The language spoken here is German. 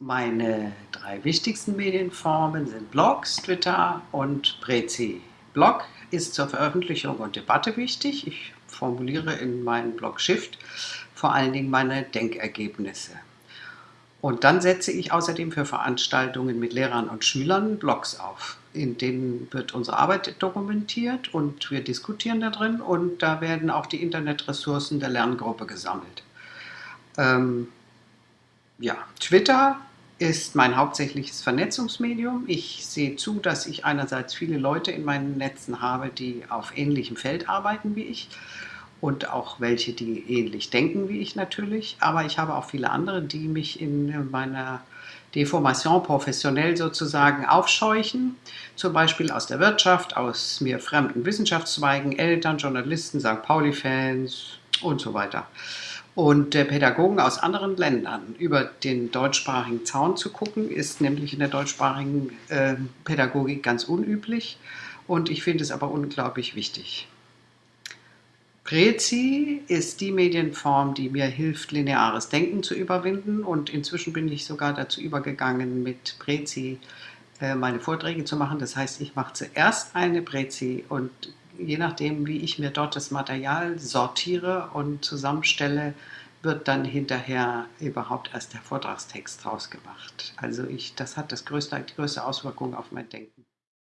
Meine drei wichtigsten Medienformen sind Blogs, Twitter und Prezi. Blog ist zur Veröffentlichung und Debatte wichtig. Ich formuliere in meinem Blog Shift vor allen Dingen meine Denkergebnisse. Und dann setze ich außerdem für Veranstaltungen mit Lehrern und Schülern Blogs auf. In denen wird unsere Arbeit dokumentiert und wir diskutieren da drin und da werden auch die Internetressourcen der Lerngruppe gesammelt. Ähm, ja, Twitter ist mein hauptsächliches Vernetzungsmedium. Ich sehe zu, dass ich einerseits viele Leute in meinen Netzen habe, die auf ähnlichem Feld arbeiten wie ich und auch welche, die ähnlich denken wie ich natürlich. Aber ich habe auch viele andere, die mich in meiner Deformation professionell sozusagen aufscheuchen, zum Beispiel aus der Wirtschaft, aus mir fremden Wissenschaftszweigen, Eltern, Journalisten, St. Pauli-Fans und so weiter und äh, Pädagogen aus anderen Ländern über den deutschsprachigen Zaun zu gucken, ist nämlich in der deutschsprachigen äh, Pädagogik ganz unüblich und ich finde es aber unglaublich wichtig. Prezi ist die Medienform, die mir hilft, lineares Denken zu überwinden und inzwischen bin ich sogar dazu übergegangen, mit Prezi äh, meine Vorträge zu machen. Das heißt, ich mache zuerst eine Prezi und je nachdem, wie ich mir dort das Material sortiere und zusammenstelle, wird dann hinterher überhaupt erst der Vortragstext draus gemacht. Also ich, das hat das größte, die größte Auswirkung auf mein Denken.